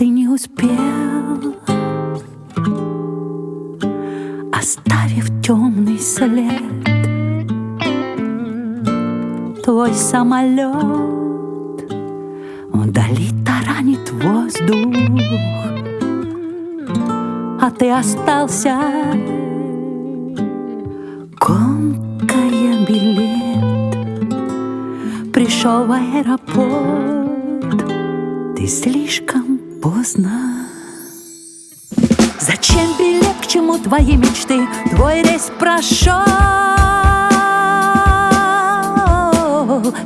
Ты не успел, оставив темный след. Твой самолет вдали таранит воздух, а ты остался комкая билет. Пришел в аэропорт, ты слишком поздно. Зачем билет, к чему твои мечты? Твой рейс прошел,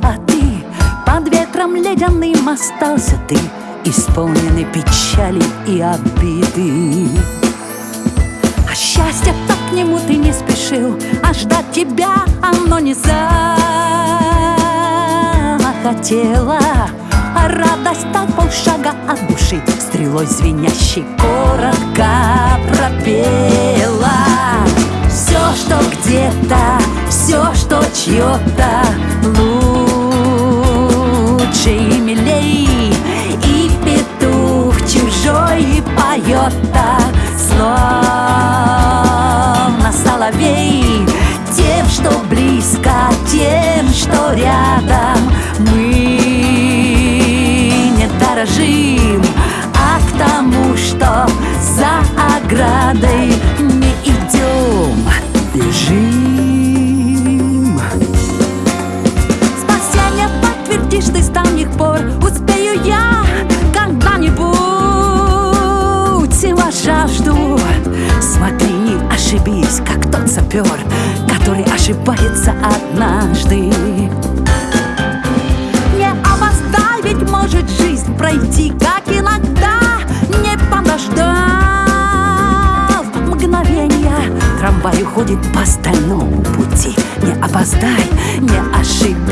а ты под ветром ледяным остался ты, исполненный печали и обиды. А счастье-то к нему ты не спешил, а ждать тебя оно не захотело. Радость так полшага от души. Стрелой звенящей коротко пропела. Все, что где-то, все, что чье-то Лучше и милей. И петух чужой поет-то Словно соловей оградой не идем, бежим. Спасение подтвердишь ты с давних пор. Успею я когда-нибудь. Вас жажду Смотри, не ошибись, как тот сапер Который ошибается однажды Трамвай уходит по стальному пути. Не опоздай, не ошибись,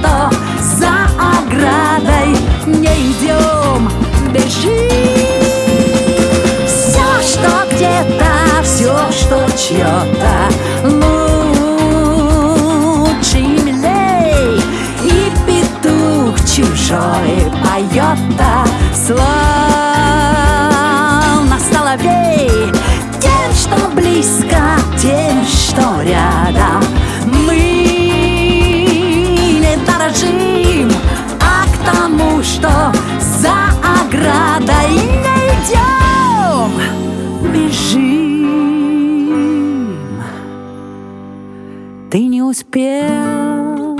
что за оградой не идем, бежим. Все, что где-то, все, что чье-то Лучше и милей И петух чужой поет-то Слово соловей. Тем, что близко, Бежим Ты не успел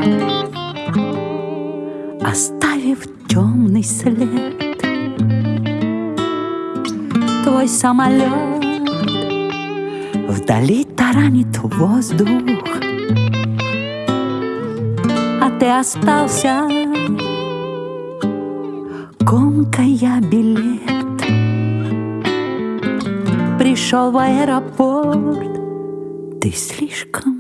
Оставив темный след. Твой самолет Вдали таранит воздух. А ты остался Комкая билет Пришел в аэропорт. Ты слишком